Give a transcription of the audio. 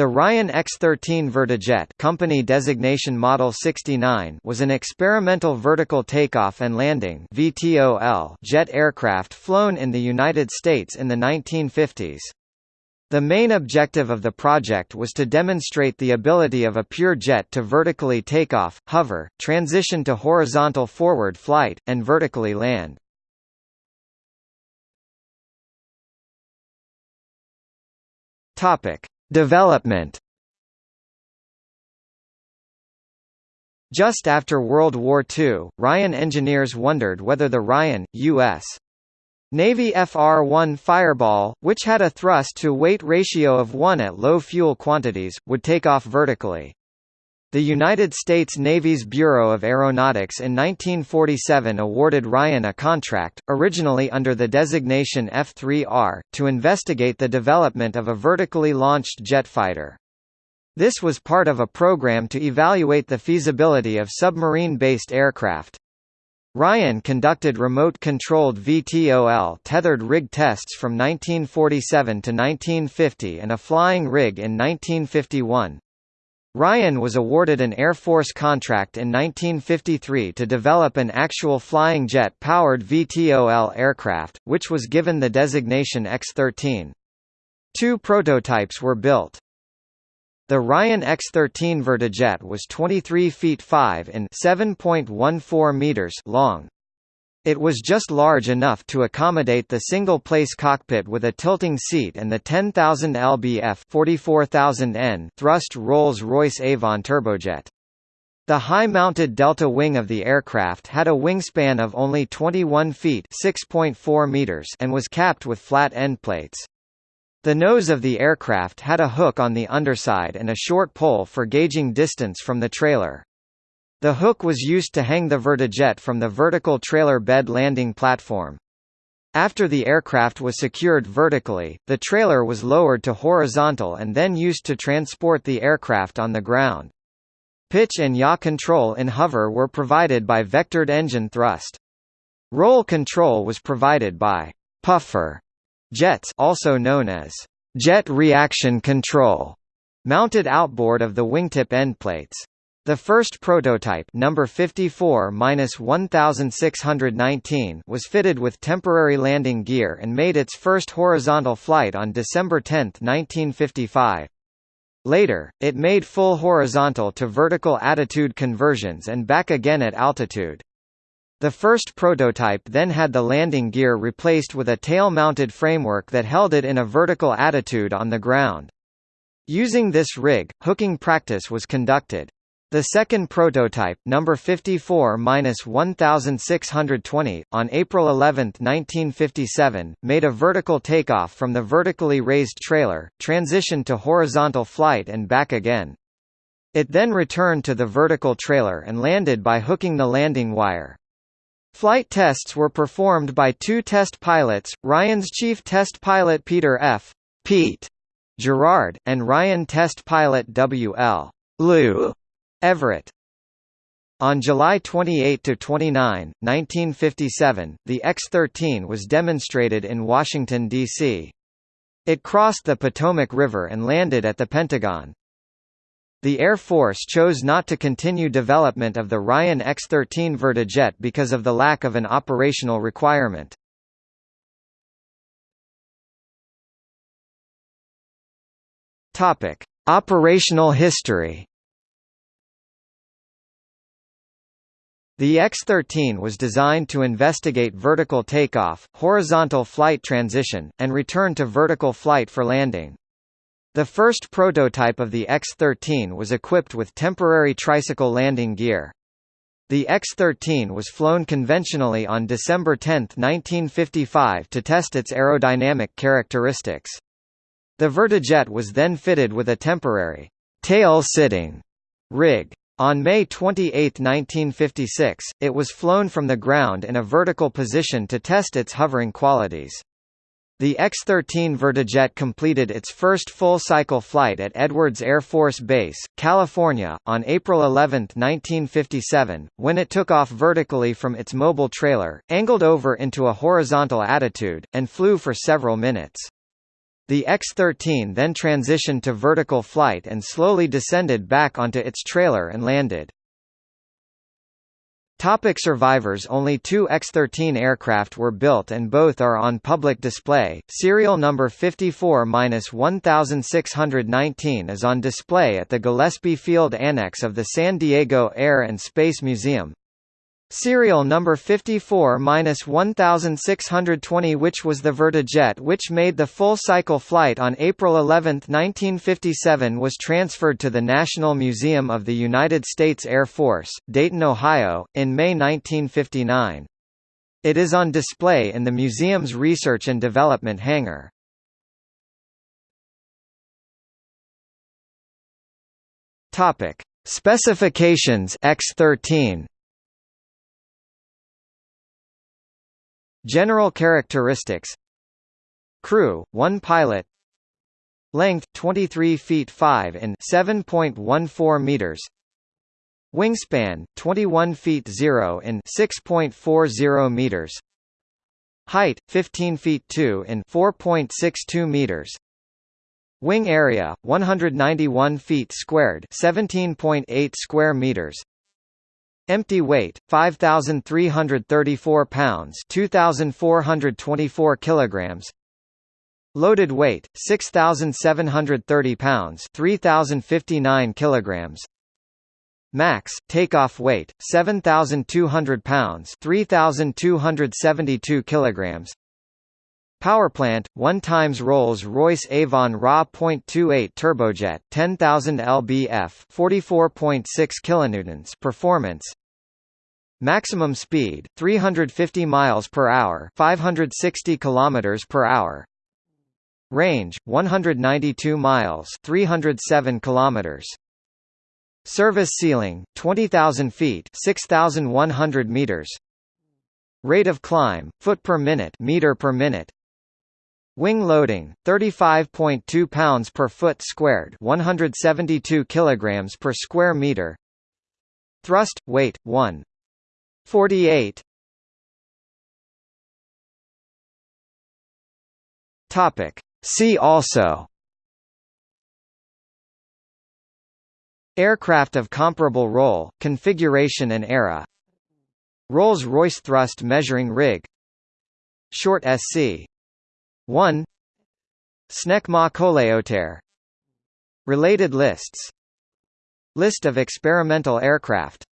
The Ryan X-13 Vertijet company designation Model 69 was an experimental vertical takeoff and landing VTOL jet aircraft flown in the United States in the 1950s. The main objective of the project was to demonstrate the ability of a pure jet to vertically take off, hover, transition to horizontal forward flight, and vertically land. Topic: Development Just after World War II, Ryan engineers wondered whether the Ryan, U.S. Navy FR-1 Fireball, which had a thrust-to-weight ratio of 1 at low fuel quantities, would take off vertically. The United States Navy's Bureau of Aeronautics in 1947 awarded Ryan a contract, originally under the designation F-3R, to investigate the development of a vertically launched jet fighter. This was part of a program to evaluate the feasibility of submarine-based aircraft. Ryan conducted remote-controlled VTOL tethered rig tests from 1947 to 1950 and a flying rig in 1951. Ryan was awarded an Air Force contract in 1953 to develop an actual flying jet-powered VTOL aircraft, which was given the designation X-13. Two prototypes were built. The Ryan X-13 Vertijet was 23 feet 5 in 7.14 meters long. It was just large enough to accommodate the single-place cockpit with a tilting seat and the 10,000 lbf 44,000 N thrust Rolls-Royce Avon turbojet. The high-mounted delta wing of the aircraft had a wingspan of only 21 feet (6.4 meters) and was capped with flat end plates. The nose of the aircraft had a hook on the underside and a short pole for gauging distance from the trailer. The hook was used to hang the vertijet from the vertical trailer bed landing platform. After the aircraft was secured vertically, the trailer was lowered to horizontal and then used to transport the aircraft on the ground. Pitch and yaw control in hover were provided by vectored engine thrust. Roll control was provided by puffer jets also known as jet reaction control, mounted outboard of the wingtip endplates. The first prototype number 54-1619 was fitted with temporary landing gear and made its first horizontal flight on December 10, 1955. Later, it made full horizontal to vertical attitude conversions and back again at altitude. The first prototype then had the landing gear replaced with a tail-mounted framework that held it in a vertical attitude on the ground. Using this rig, hooking practice was conducted. The second prototype, number 54-1620, on April 11, 1957, made a vertical takeoff from the vertically raised trailer, transitioned to horizontal flight and back again. It then returned to the vertical trailer and landed by hooking the landing wire. Flight tests were performed by two test pilots, Ryan's chief test pilot Peter F. Pete Girard, and Ryan test pilot W. L. Lou Everett on July 28–29, 1957, the X-13 was demonstrated in Washington, D.C. It crossed the Potomac River and landed at the Pentagon. The Air Force chose not to continue development of the Ryan X-13 Vertijet because of the lack of an operational requirement. Operational history The X-13 was designed to investigate vertical takeoff, horizontal flight transition, and return to vertical flight for landing. The first prototype of the X-13 was equipped with temporary tricycle landing gear. The X-13 was flown conventionally on December 10, 1955 to test its aerodynamic characteristics. The Vertijet was then fitted with a temporary tail-sitting rig. On May 28, 1956, it was flown from the ground in a vertical position to test its hovering qualities. The X-13 Vertijet completed its first full-cycle flight at Edwards Air Force Base, California, on April 11, 1957, when it took off vertically from its mobile trailer, angled over into a horizontal attitude, and flew for several minutes. The X-13 then transitioned to vertical flight and slowly descended back onto its trailer and landed. Topic survivors Only two X-13 aircraft were built and both are on public display. Serial number 54-1619 is on display at the Gillespie Field Annex of the San Diego Air and Space Museum. Serial number 54-1620 which was the Vertijet which made the full-cycle flight on April 11, 1957 was transferred to the National Museum of the United States Air Force, Dayton, Ohio, in May 1959. It is on display in the museum's Research and Development hangar. Specifications X13 General characteristics. Crew, 1 pilot. Length, 23 feet 5 in 7.14 meters. Wingspan, 21 feet 0 in 6.40 meters. Height, 15 feet 2 in 4.62 meters. Wing area, 191 feet squared 17.8 square meters Empty weight 5334 pounds 2424 kilograms. Loaded weight 6730 pounds 3059 kilograms. Max takeoff weight 7200 pounds 3272 kilograms. Powerplant 1 times Rolls-Royce Avon RA.28 turbojet 10000 lbf 44.6 kilonewtons performance Maximum speed 350 miles per hour, 560 kilometers per hour. Range 192 miles, 307 kilometers. Service ceiling 20,000 feet, 6,100 meters. Rate of climb foot per minute, meter per minute. Wing loading 35.2 pounds per foot squared, 172 kilograms per square meter. Thrust weight 1 48 Topic. See also. Aircraft of comparable role, configuration and era. Rolls-Royce thrust measuring rig. Short SC 1 Snecma Coléoptère Related lists. List of experimental aircraft